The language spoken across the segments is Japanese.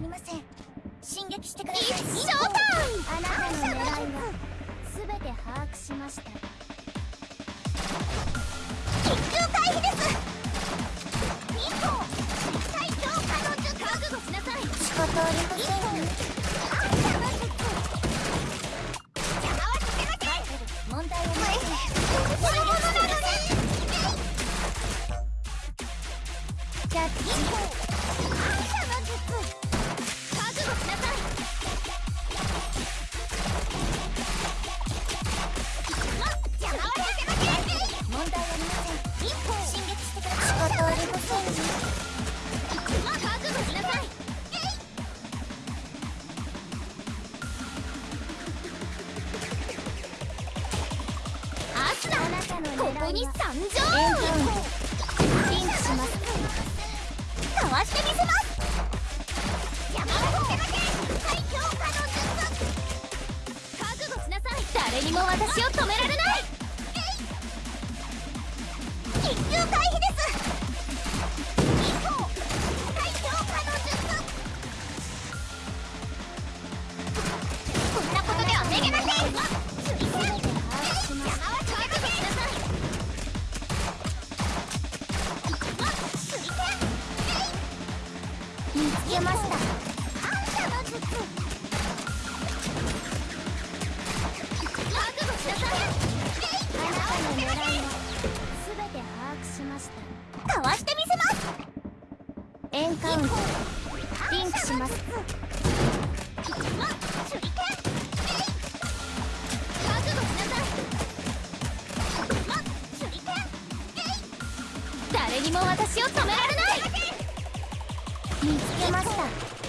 りません進撃してくださいショータイムあなたの狙いは全て把握しました緊急回避ですミコ強術覚悟しなさい仕方ありませんね。ここに参上。かわしてみせます。誰にも私を止められないリンクします。誰にも私を止められない見つけました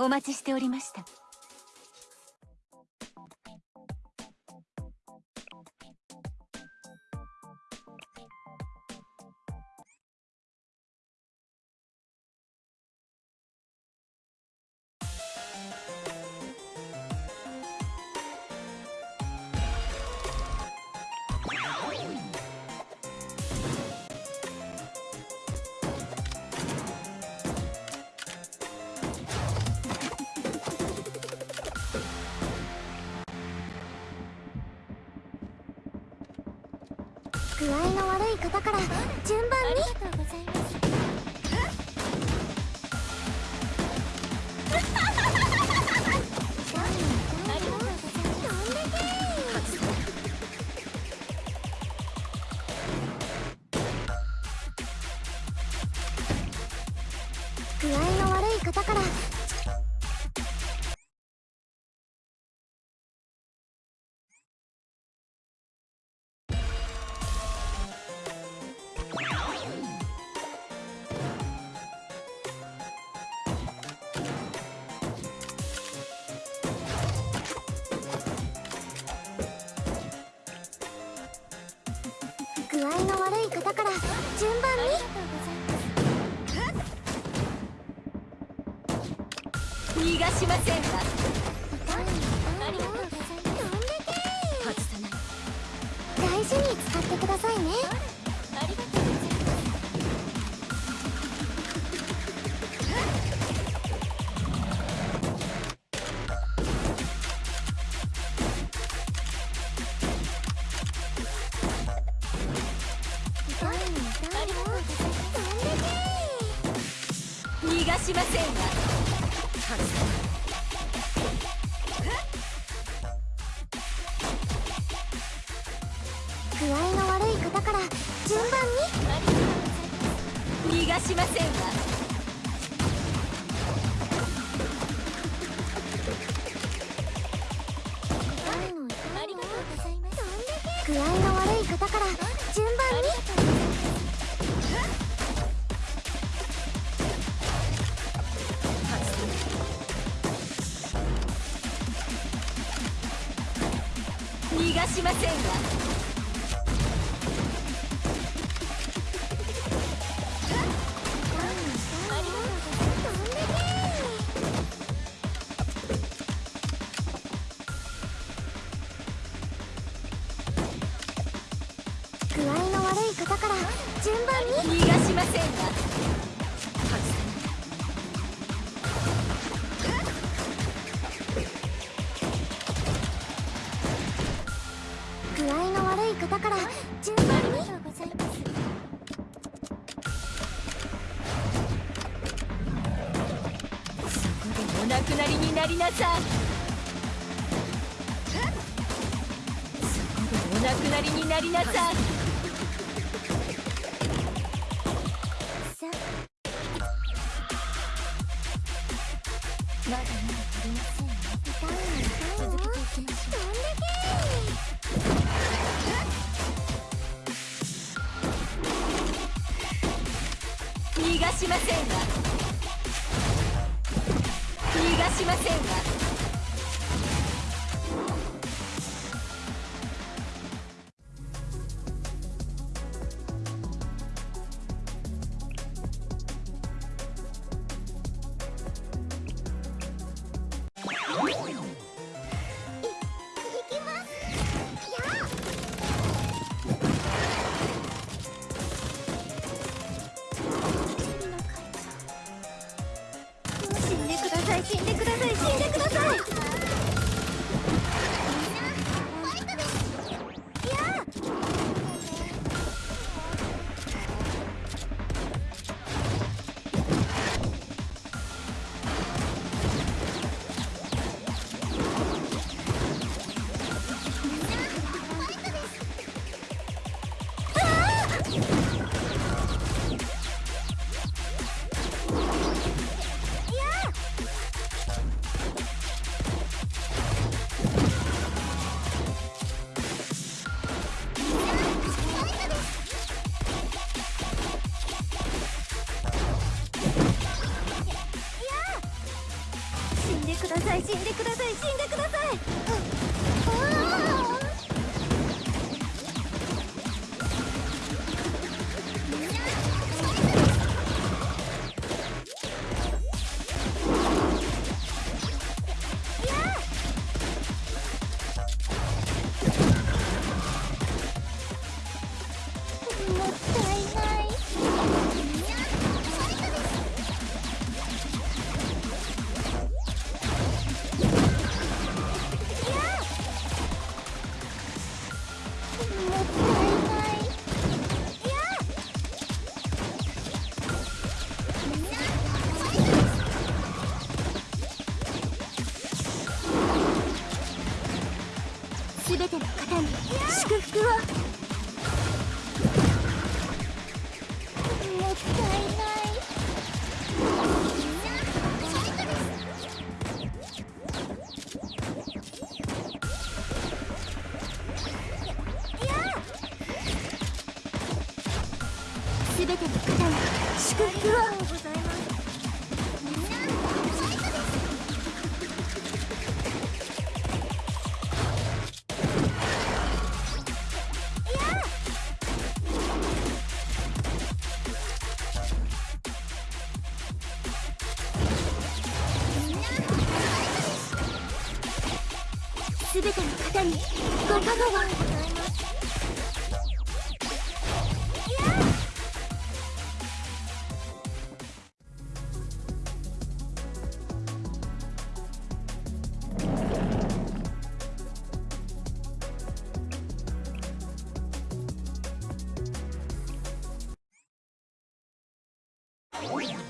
お待ちしておりました。だから順番に。順番に。逃がしませんか大事に使ってくださいね。順番に逃がしませんわ具合悪い方から順番に逃がしませんわませんわから順番に。そこでお亡くなりになりなさい。そこでお亡くなりになりなさい。い死んでください死んでください。全ての方にご加護をおい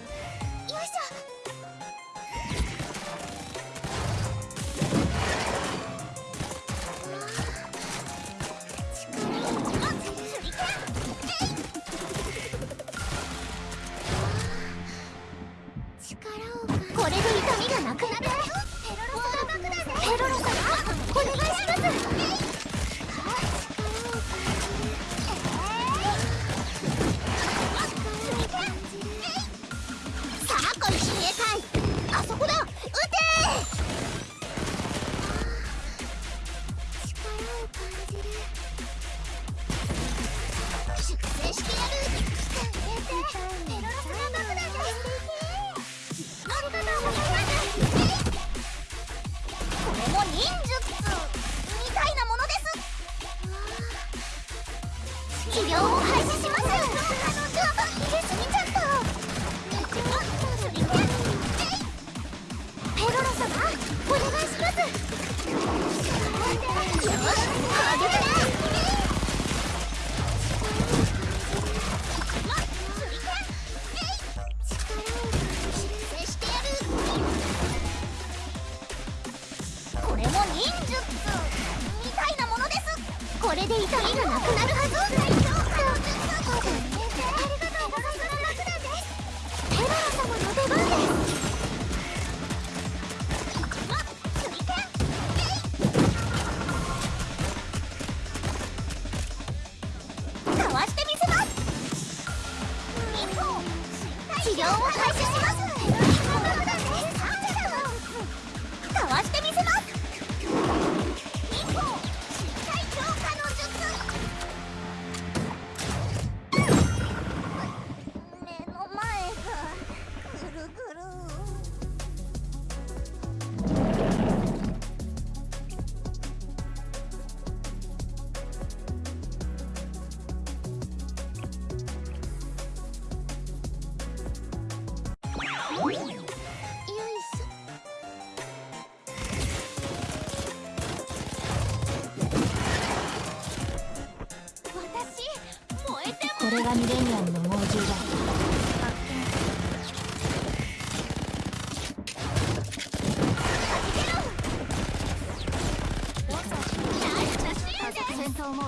Oh,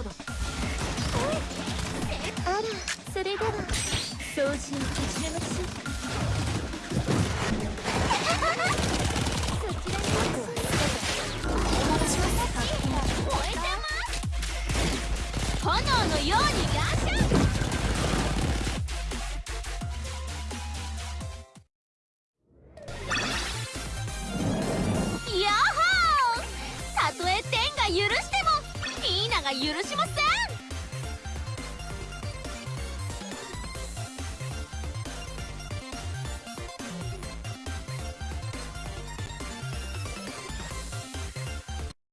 ードあらそれでは。掃除を始めましょう。